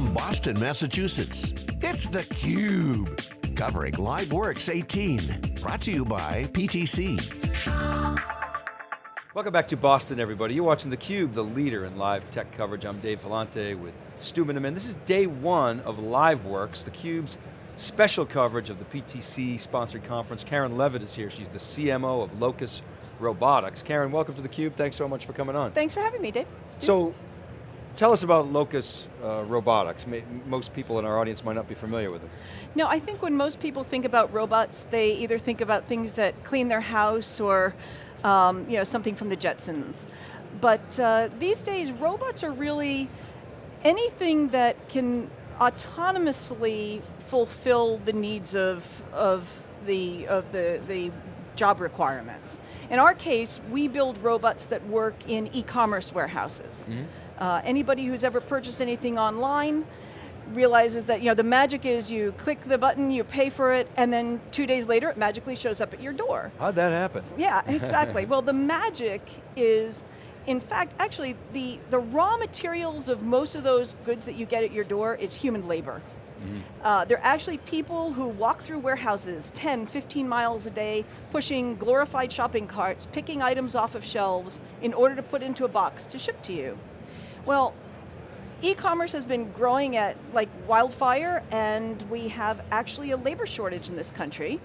from Boston, Massachusetts, it's theCUBE. Covering LiveWorx 18. Brought to you by PTC. Welcome back to Boston, everybody. You're watching theCUBE, the leader in live tech coverage. I'm Dave Vellante with Stu Miniman. This is day one of LiveWorx, theCUBE's special coverage of the PTC sponsored conference. Karen Leavitt is here. She's the CMO of Locus Robotics. Karen, welcome to theCUBE. Thanks so much for coming on. Thanks for having me, Dave. So, tell us about Locus uh, Robotics. Most people in our audience might not be familiar with it. No, I think when most people think about robots, they either think about things that clean their house or um, you know, something from the Jetsons. But uh, these days, robots are really anything that can autonomously fulfill the needs of, of, the, of the, the job requirements. In our case, we build robots that work in e-commerce warehouses. Mm -hmm. Uh, anybody who's ever purchased anything online realizes that you know, the magic is you click the button, you pay for it, and then two days later it magically shows up at your door. How'd that happen? Yeah, exactly. well, the magic is, in fact, actually, the, the raw materials of most of those goods that you get at your door is human labor. Mm. Uh, they're actually people who walk through warehouses 10, 15 miles a day, pushing glorified shopping carts, picking items off of shelves in order to put into a box to ship to you. Well, e-commerce has been growing at like wildfire and we have actually a labor shortage in this country.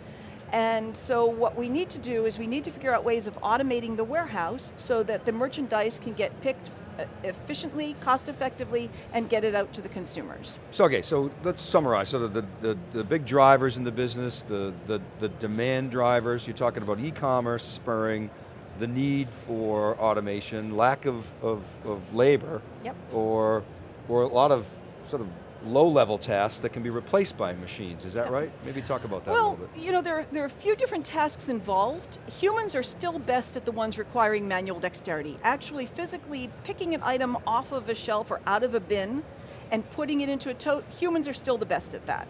And so what we need to do is we need to figure out ways of automating the warehouse so that the merchandise can get picked uh, efficiently, cost effectively, and get it out to the consumers. So okay, so let's summarize. So the, the, the big drivers in the business, the, the, the demand drivers, you're talking about e-commerce spurring the need for automation, lack of, of, of labor, yep. or, or a lot of sort of low-level tasks that can be replaced by machines, is that right? Maybe talk about that well, a little bit. you know, there, there are a few different tasks involved. Humans are still best at the ones requiring manual dexterity. Actually, physically picking an item off of a shelf or out of a bin and putting it into a tote, humans are still the best at that.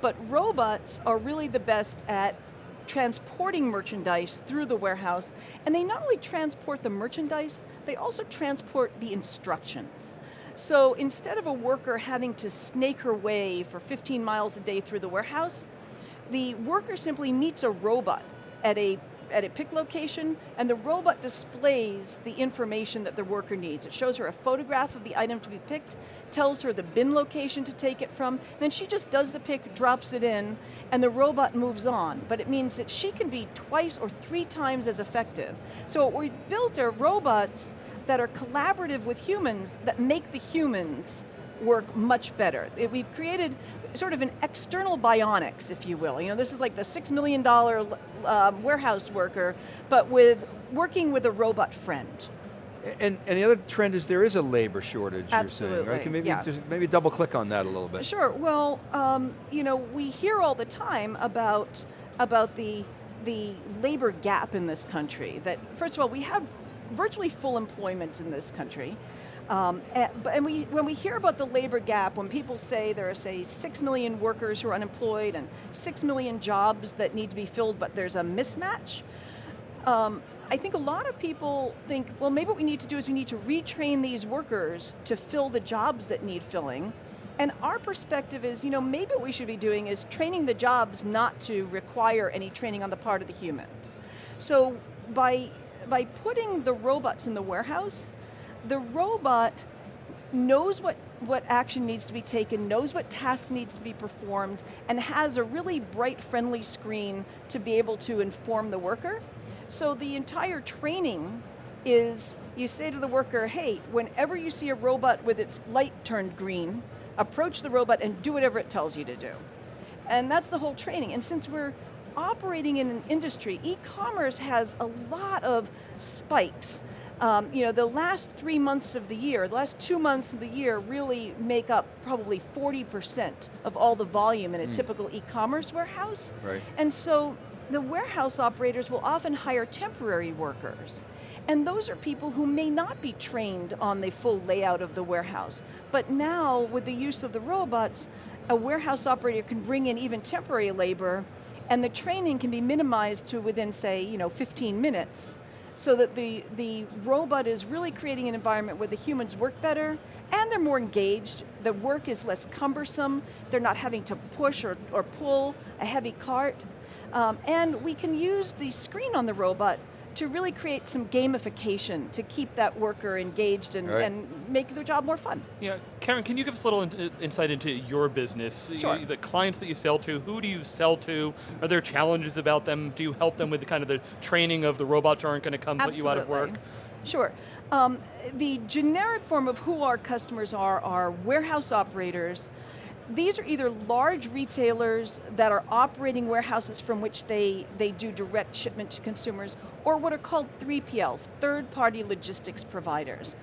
But robots are really the best at transporting merchandise through the warehouse, and they not only transport the merchandise, they also transport the instructions. So instead of a worker having to snake her way for 15 miles a day through the warehouse, the worker simply meets a robot at a at a pick location, and the robot displays the information that the worker needs. It shows her a photograph of the item to be picked, tells her the bin location to take it from, then she just does the pick, drops it in, and the robot moves on. But it means that she can be twice or three times as effective. So what we built are robots that are collaborative with humans that make the humans work much better. We've created sort of an external bionics, if you will. You know, this is like the six million dollar um, warehouse worker, but with working with a robot friend. And, and the other trend is there is a labor shortage, Absolutely, you're saying, right? Can maybe, yeah. just, maybe double click on that a little bit. Sure, well, um, you know, we hear all the time about, about the, the labor gap in this country. That, first of all, we have virtually full employment in this country. Um, and, and we, when we hear about the labor gap, when people say there are, say, six million workers who are unemployed and six million jobs that need to be filled, but there's a mismatch, um, I think a lot of people think, well, maybe what we need to do is we need to retrain these workers to fill the jobs that need filling. And our perspective is, you know, maybe what we should be doing is training the jobs not to require any training on the part of the humans. So by by putting the robots in the warehouse, the robot knows what, what action needs to be taken, knows what task needs to be performed, and has a really bright, friendly screen to be able to inform the worker. So the entire training is, you say to the worker, hey, whenever you see a robot with its light turned green, approach the robot and do whatever it tells you to do. And that's the whole training. And since we're operating in an industry, e-commerce has a lot of spikes. Um, you know, the last three months of the year, the last two months of the year really make up probably 40% of all the volume in a mm. typical e-commerce warehouse. Right. And so the warehouse operators will often hire temporary workers. And those are people who may not be trained on the full layout of the warehouse. But now, with the use of the robots, a warehouse operator can bring in even temporary labor and the training can be minimized to within, say, you know, 15 minutes, so that the, the robot is really creating an environment where the humans work better, and they're more engaged. the work is less cumbersome, they're not having to push or, or pull a heavy cart, um, and we can use the screen on the robot to really create some gamification to keep that worker engaged and, Right. and make their job more fun. Yeah, Karen, can you give us a little in- insight into your business? Sure. The clients that you sell to, who do you sell to? Are there challenges about them? Do you help them with the kind of the training of the robots aren't going to come put you out of work? Sure. Um, the generic form of who our customers are are warehouse operators. These are either large retailers that are operating warehouses from which they, they do direct shipment to consumers, or what are called 3PLs, third-party logistics providers.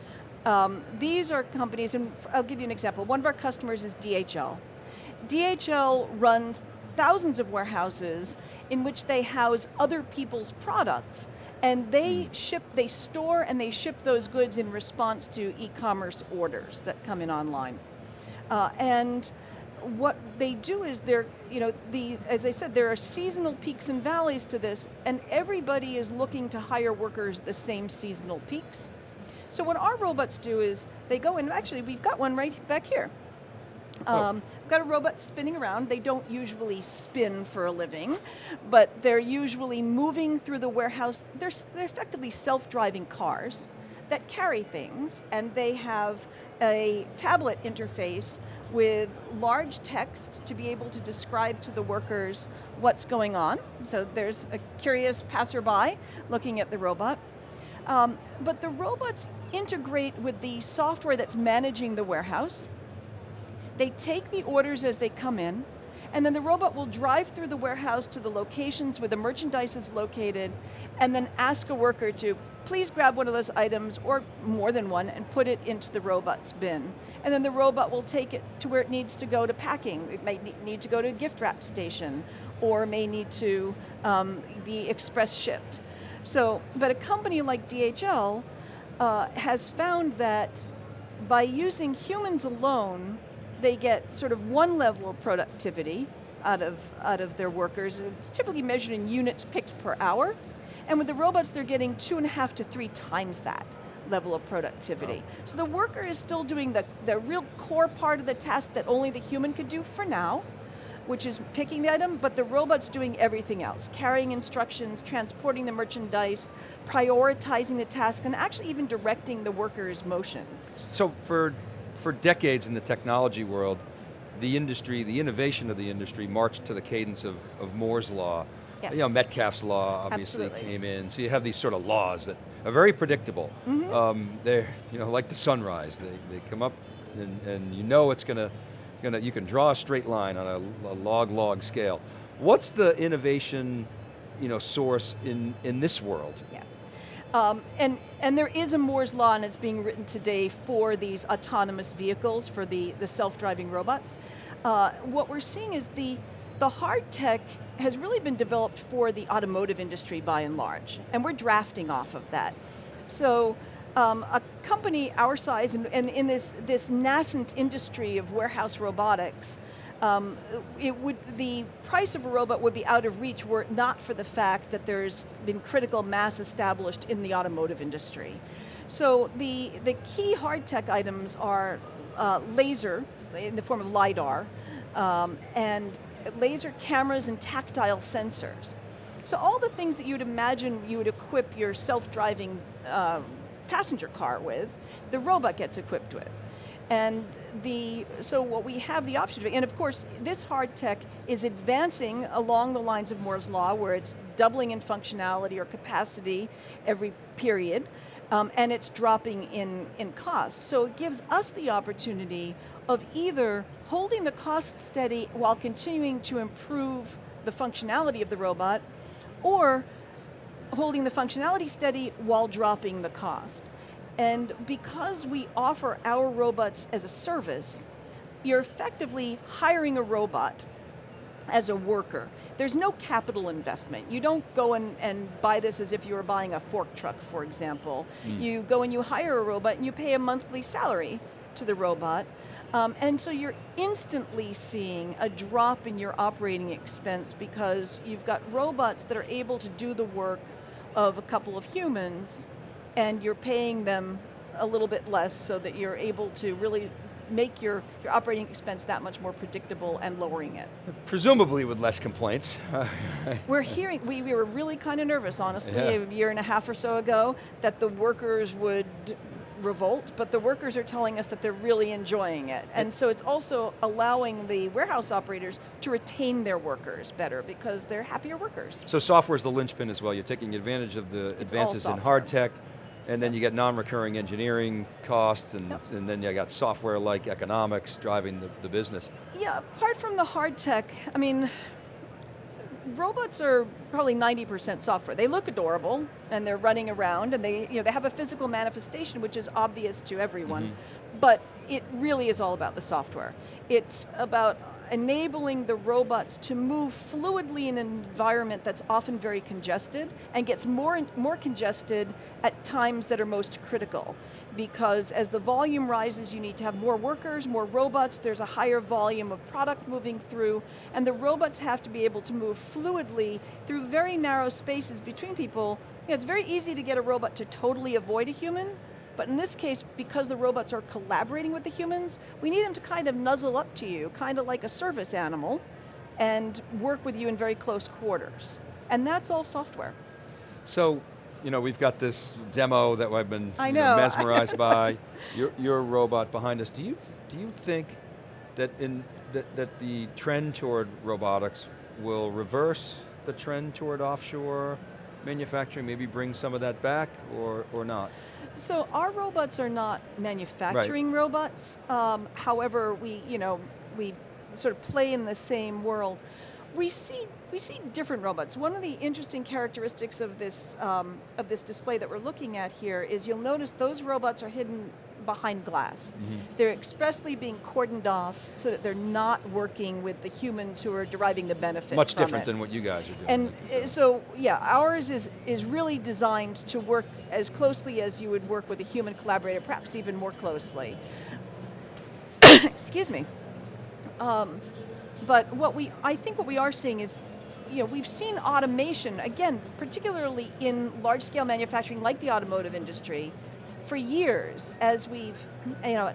Um, these are companies, and I'll give you an example. One of our customers is DHL. DHL runs thousands of warehouses in which they house other people's products and they ship, they store and they ship those goods in response to e-commerce orders that come in online. Uh, and what they do is they're, you know, the, as I said, there are seasonal peaks and valleys to this, and everybody is looking to hire workers at the same seasonal peaks. So what our robots do is they go in, actually we've got one right back here. Um, We've got a robot spinning around. They don't usually spin for a living, but they're usually moving through the warehouse. They're, they're effectively self-driving cars that carry things, and they have a tablet interface with large text to be able to describe to the workers what's going on. So there's a curious passerby looking at the robot. Um, but the robots integrate with the software that's managing the warehouse. They take the orders as they come in, and then the robot will drive through the warehouse to the locations where the merchandise is located, and then ask a worker to please grab one of those items, or more than one, and put it into the robot's bin. And then the robot will take it to where it needs to go to packing. It ne- need to go to a gift wrap station, or may need to um, be express shipped. So, but a company like DHL uh, has found that by using humans alone, they get sort of one level of productivity out of, out of their workers. It's typically measured in units picked per hour. And with the robots, they're getting two and a half to three times that level of productivity. So the worker is still doing the, the real core part of the task that only the human could do for now, which is picking the item, but the robot's doing everything else, carrying instructions, transporting the merchandise, prioritizing the task, and actually even directing the worker's motions. So for, for decades in the technology world, the industry, the innovation of the industry marched to the cadence of, of Moore's Law. Yes. You know, Metcalfe's Law obviously Absolutely. came in. So you have these sort of laws that are very predictable. Mm-hmm. Um, they're, you know, like the sunrise. They, they come up and, and you know it's going to, gonna, you can draw a straight line on a, a log-log scale. What's the innovation, you know, source in, in this world? Yeah. Um, and, and there is a Moore's Law and it's being written today for these autonomous vehicles, for the, the self-driving robots. Uh, what we're seeing is the, the hard tech has really been developed for the automotive industry by and large, and we're drafting off of that. So um, a company our size and, and in this, this nascent industry of warehouse robotics, um, it would, the price of a robot would be out of reach were it not for the fact that there's been critical mass established in the automotive industry. So the, the key hard tech items are uh, laser in the form of LiDAR um, and laser cameras and tactile sensors. So all the things that you'd imagine you would equip your self-driving uh, passenger car with, the robot gets equipped with. And the, so what we have the option of, and of course, this hard tech is advancing along the lines of Moore's Law, where it's doubling in functionality or capacity every period, um, and it's dropping in, in cost. So it gives us the opportunity of either holding the cost steady while continuing to improve the functionality of the robot, or holding the functionality steady while dropping the cost. And because we offer our robots as a service, you're effectively hiring a robot as a worker. There's no capital investment. You don't go and, and buy this as if you were buying a fork truck, for example. You go and you hire a robot and you pay a monthly salary to the robot. Um, and so you're instantly seeing a drop in your operating expense because you've got robots that are able to do the work of a couple of humans and you're paying them a little bit less so that you're able to really make your, your operating expense that much more predictable and lowering it. Presumably with less complaints. We're hearing, we, we were really kind of nervous, honestly, Yeah. a year and a half or so ago, that the workers would revolt, but the workers are telling us that they're really enjoying it. And so it's also allowing the warehouse operators to retain their workers better because they're happier workers. so software's the linchpin as well. You're taking advantage of the all advances in hard tech, and then you get non-recurring engineering costs, and, Yep. and then you got software-like economics driving the, the business. Yeah, apart from the hard tech, I mean, robots are probably 90% software. They look adorable and they're running around and they, you know, they have a physical manifestation which is obvious to everyone. Mm-hmm. But it really is all about the software. It's about enabling the robots to move fluidly in an environment that's often very congested and gets more more congested at times that are most critical because as the volume rises, you need to have more workers, more robots, there's a higher volume of product moving through, and the robots have to be able to move fluidly through very narrow spaces between people. You know, it's very easy to get a robot to totally avoid a human, but in this case, because the robots are collaborating with the humans, we need them to kind of nuzzle up to you, kind of like a service animal, and work with you in very close quarters. And that's all software. So, you know, we've got this demo that I've been I you know. mesmerized by. Your, your robot behind us. Do you do you think that in that, that the trend toward robotics will reverse the trend toward offshore manufacturing? Maybe bring some of that back, or or not? So our robots are not manufacturing robots. Um, however, we, you know, we sort of play in the same world. We see we see different robots. One of the interesting characteristics of this um, of this display that we're looking at here is you'll notice those robots are hidden behind glass. They're expressly being cordoned off so that they're not working with the humans who are deriving the benefit. Much different it. than what you guys are doing. And you uh, so, yeah, ours is, is really designed to work as closely as you would work with a human collaborator, perhaps even more closely. Excuse me. Um, but what we, I think what we are seeing is, you know, we've seen automation, again, particularly in large-scale manufacturing like the automotive industry, for years as we've, you know,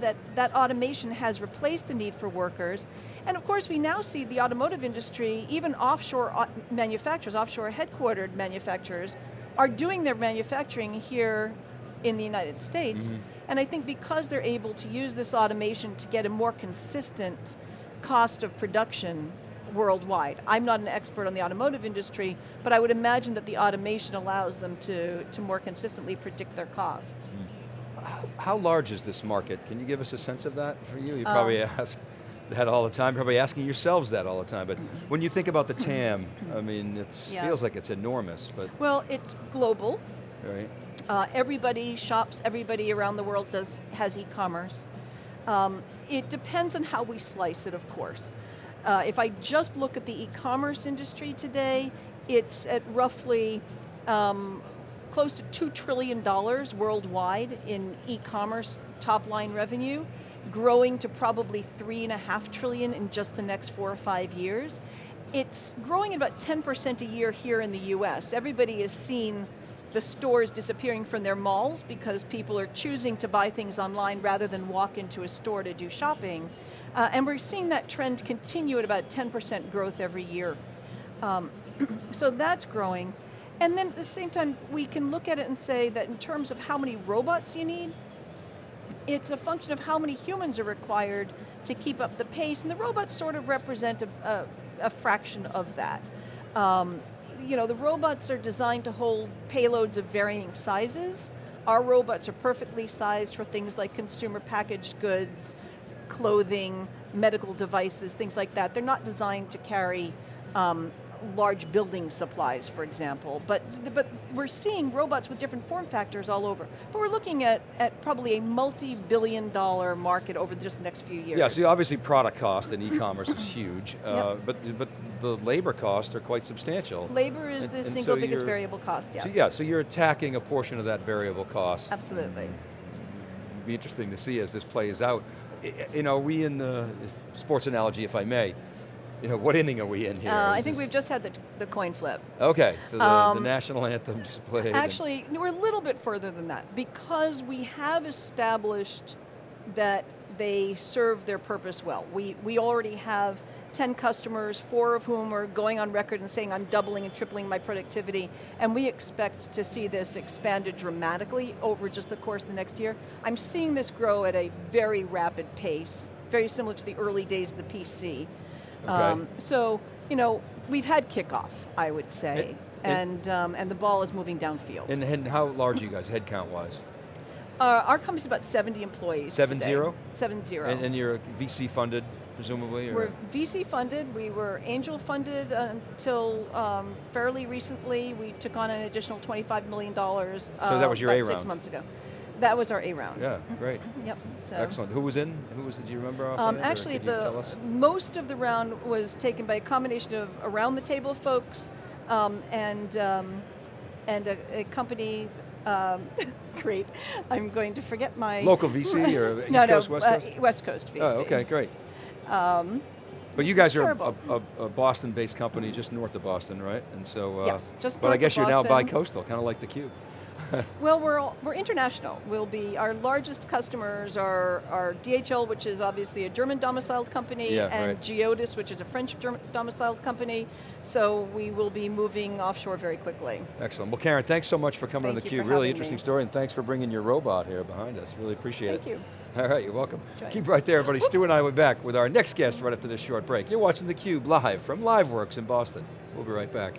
that, that automation has replaced the need for workers. And of course we now see the automotive industry, even offshore uh, manufacturers, offshore headquartered manufacturers, are doing their manufacturing here in the United States. Mm-hmm. And I think because they're able to use this automation to get a more consistent cost of production worldwide. I'm not an expert on the automotive industry, but I would imagine that the automation allows them to, to more consistently predict their costs. How, how large is this market? Can you give us a sense of that for you? You Um, probably ask that all the time, probably asking yourselves that all the time, but when you think about the TAM, I mean, it Yeah. feels like it's enormous, but, Well, it's global. right? Uh, everybody shops, everybody around the world does has e-commerce. Um, it depends on how we slice it, of course. Uh, if I just look at the e-commerce industry today, it's at roughly um, close to two trillion dollars worldwide in e-commerce top line revenue, growing to probably three and a half trillion in just the next four or five years. It's growing at about 10% a year here in the US. Everybody has seen the stores disappearing from their malls because people are choosing to buy things online rather than walk into a store to do shopping. Uh, and we're seeing that trend continue at about 10% growth every year. Um, so that's growing. And then at the same time, we can look at it and say that in terms of how many robots you need, it's a function of how many humans are required to keep up the pace, and the robots sort of represent a, a, a fraction of that. Um, you know, the robots are designed to hold payloads of varying sizes. Our robots are perfectly sized for things like consumer packaged goods, clothing, medical devices, things like that. They're not designed to carry um, large building supplies, for example. But, but we're seeing robots with different form factors all over. But we're looking at, at probably a multi-billion dollar market over just the next few years. Yeah, so obviously product cost in e-commerce is huge, uh, but, but the labor costs are quite substantial. Labor is And- the and single so biggest variable cost, yes. So yeah, so you're attacking a portion of that variable cost. Absolutely. It'd be interesting to see as this plays out. You know, are we in the sports analogy, if I may, you know, what inning are we in here? Uh, I think this- we've just had the, the coin flip. Okay, so the, the Um, national anthem just played. Actually, no, we're a little bit further than that because we have established that they serve their purpose well. We, we already have 10 customers, four of whom are going on record and saying I'm doubling and tripling my productivity, and we expect to see this expanded dramatically over just the course of the next year. I'm seeing this grow at a very rapid pace, very similar to the early days of the PC. Okay. so, you know, we've had kickoff, I would say, And- and, um, and the ball is moving downfield. And, and how large are you guys, headcount wise? Uh, our company's about 70 employees Seven today. zero? Seven zero. And, and you're VC funded, presumably? Or? We're VC funded, we were angel funded until um, fairly recently. We took on an additional $25 million uh, that was your about A six months ago. That was our A round. yeah, great. Yep. So. Excellent. Who was in? Who was? Do you remember? Um, actually, the most of the round was taken by a combination of around the table folks um, and um, and a, a company. Um, great, I'm going to forget my Local VC or East no, Coast, no, West uh, Coast? West Coast VC. Oh, okay, great. Um, But you guys are a, a, a Boston-based company just north of Boston, right? And so, uh, Yes, just But I guess you're now bi-coastal, kind of like the Cube. Well, we're, all, we're international. We'll be, our largest customers are, are DHL, which is obviously a German domiciled company, Yeah, and right. Geodis, which is a French domiciled company. So we will be moving offshore very quickly. Excellent. Well, Karen, thanks so much for coming on Thank the you Cube. Really interesting me. story, and thanks for bringing your robot here behind us. Really appreciate Thank it. Thank you. All right, you're welcome. Enjoy. Keep right there, everybody. Stu and I will be back with our next guest right after this short break. You're watching theCUBE live from LiveWorx in Boston. We'll be right back.